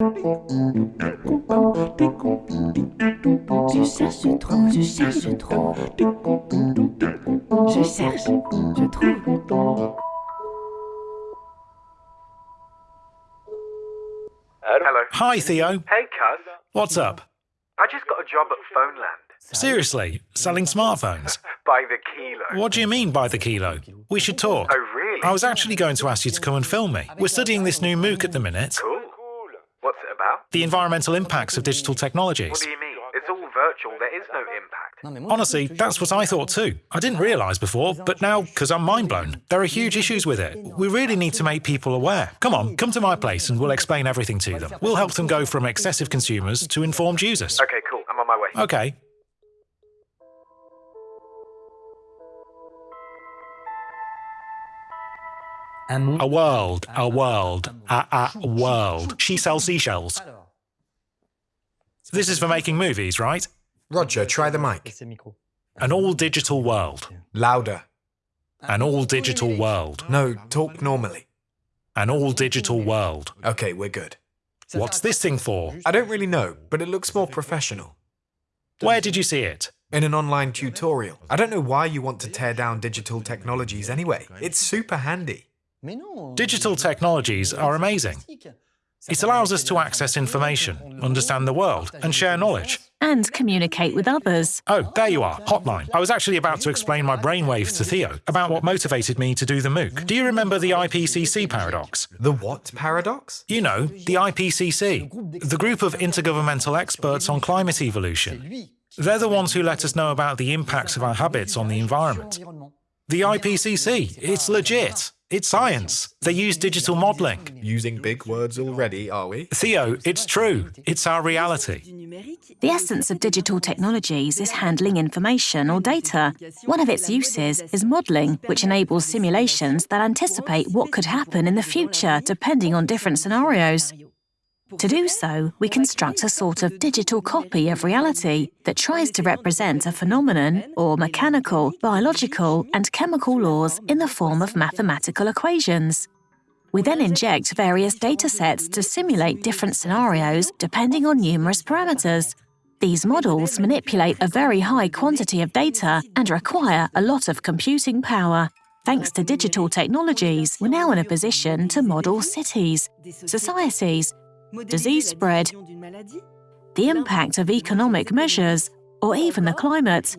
Je cherche je cherche. Je cherche, je trouve. Hello. Hi, Theo. Hey, cuz. What's up? I just got a job at Phoneland. Seriously, selling smartphones? By the kilo. What do you mean by the kilo? We should talk. Oh, really? I was actually going to ask you to come and film me. We're studying this new MOOC at the minute. Cool. What's it about? The environmental impacts of digital technologies. What do you mean? It's all virtual. There is no impact. Honestly, that's what I thought too. I didn't realise before, but now, because I'm mind blown, there are huge issues with it. We really need to make people aware. Come on, come to my place and we'll explain everything to them. We'll help them go from excessive consumers to informed users. Okay, cool. I'm on my way. Okay. A world, a world, a, a world. She sells seashells. This is for making movies, right? Roger, try the mic. C'est le micro. An all digital world. Louder. An all digital world. No, talk normally. An all digital world. Okay, we're good. What's this thing for? I don't really know, but it looks more professional. Where did you see it? In an online tutorial. I don't know why you want to tear down digital technologies anyway. It's super handy. Mais non. Digital technologies are amazing. It allows us to access information, understand the world, and share knowledge. And communicate with others. Oh, there you are, Hotline. I was actually about to explain my brainwave to Theo about what motivated me to do the MOOC. Do you remember the IPCC paradox? The what paradox? You know, the IPCC, the group of intergovernmental experts on climate evolution. They're the ones who let us know about the impacts of our habits on the environment. The IPCC, it's legit. It's science. They use digital modelling. Using big words already, are we? Theo, it's true. It's our reality. The essence of digital technologies is handling information or data. One of its uses is modelling, which enables simulations that anticipate what could happen in the future depending on different scenarios. To do so, we construct a sort of digital copy of reality that tries to represent a phenomenon or mechanical, biological, and chemical laws in the form of mathematical equations. We then inject various datasets to simulate different scenarios depending on numerous parameters. These models manipulate a very high quantity of data and require a lot of computing power. Thanks to digital technologies, we're now in a position to model cities, societies, disease spread, the impact of economic measures, or even the climate.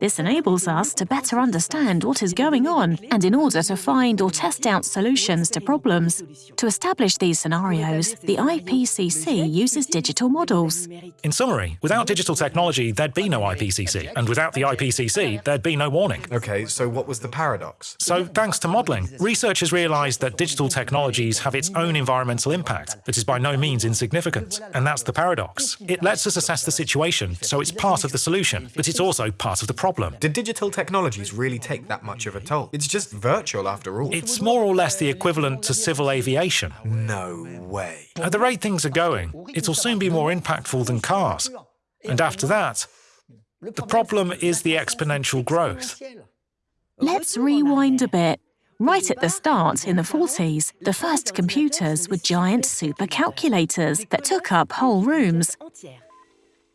This enables us to better understand what is going on and in order to find or test out solutions to problems. To establish these scenarios, the IPCC uses digital models. In summary, without digital technology, there'd be no IPCC. And without the IPCC, there'd be no warning. Okay, so what was the paradox? So, thanks to modelling, researchers realised that digital technologies have its own environmental impact that is by no means insignificant. And that's the paradox. It lets us assess the situation, so it's part of the solution, but it's also part of the problem. Did digital technologies really take that much of a toll? It's just virtual after all. It's more or less the equivalent to civil aviation. No way. At the rate things are going, it'll soon be more impactful than cars. And after that, the problem is the exponential growth. Let's rewind a bit. Right at the start, in the 40s, the first computers were giant supercalculators that took up whole rooms.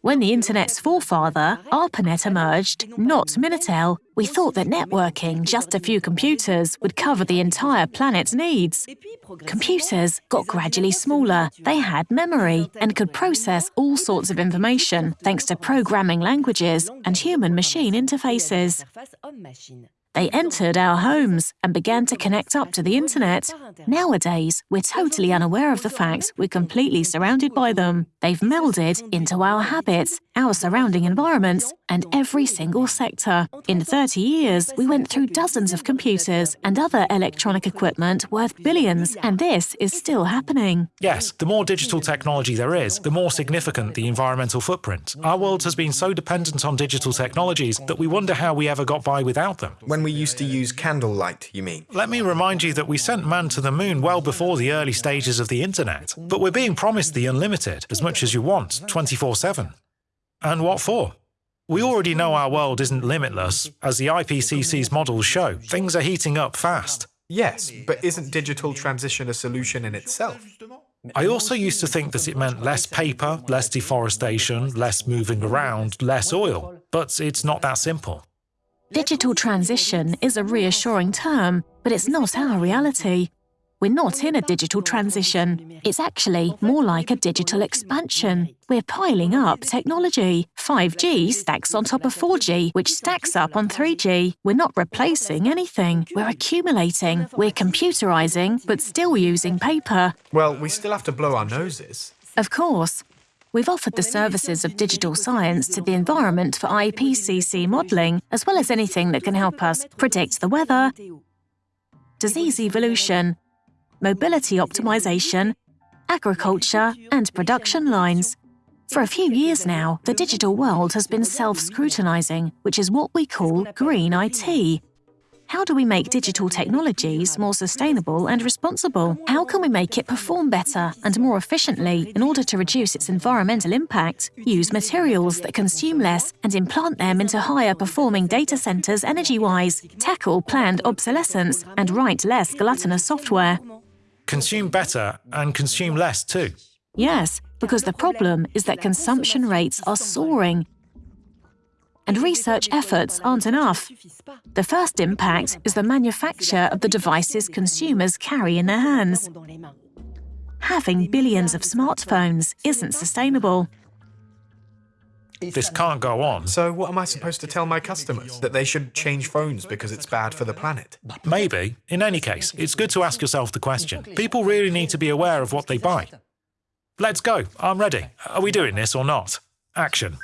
When the Internet's forefather, ARPANET, emerged, not Minitel, we thought that networking just a few computers would cover the entire planet's needs. Computers got gradually smaller, they had memory, and could process all sorts of information thanks to programming languages and human machine interfaces. They entered our homes and began to connect up to the internet. Nowadays, we're totally unaware of the fact we're completely surrounded by them. They've melded into our habits, our surrounding environments, and every single sector. In 30 years, we went through dozens of computers and other electronic equipment worth billions, and this is still happening. Yes, the more digital technology there is, the more significant the environmental footprint. Our world has been so dependent on digital technologies that we wonder how we ever got by without them. When we used to use candlelight, you mean? Let me remind you that we sent man to the moon well before the early stages of the internet. But we're being promised the unlimited, as much as you want, 24 7. And what for? We already know our world isn't limitless. As the IPCC's models show, things are heating up fast. Yes, but isn't digital transition a solution in itself? I also used to think that it meant less paper, less deforestation, less moving around, less oil. But it's not that simple. Digital transition is a reassuring term, but it's not our reality. We're not in a digital transition. It's actually more like a digital expansion. We're piling up technology. 5G stacks on top of 4G, which stacks up on 3G. We're not replacing anything. We're accumulating. We're computerizing, but still using paper. Well, we still have to blow our noses. Of course. We've offered the services of digital science to the environment for IPCC modelling, as well as anything that can help us predict the weather, disease evolution, mobility optimization, agriculture, and production lines. For a few years now, the digital world has been self-scrutinizing, which is what we call green IT. How do we make digital technologies more sustainable and responsible? How can we make it perform better and more efficiently in order to reduce its environmental impact, use materials that consume less and implant them into higher performing data centers energy-wise, tackle planned obsolescence, and write less gluttonous software? Consume better and consume less too. Yes, because the problem is that consumption rates are soaring and research efforts aren't enough. The first impact is the manufacture of the devices consumers carry in their hands. Having billions of smartphones isn't sustainable. This can't go on. So what am I supposed to tell my customers? That they should change phones because it's bad for the planet? Maybe. In any case, it's good to ask yourself the question. People really need to be aware of what they buy. Let's go. I'm ready. Are we doing this or not? Action.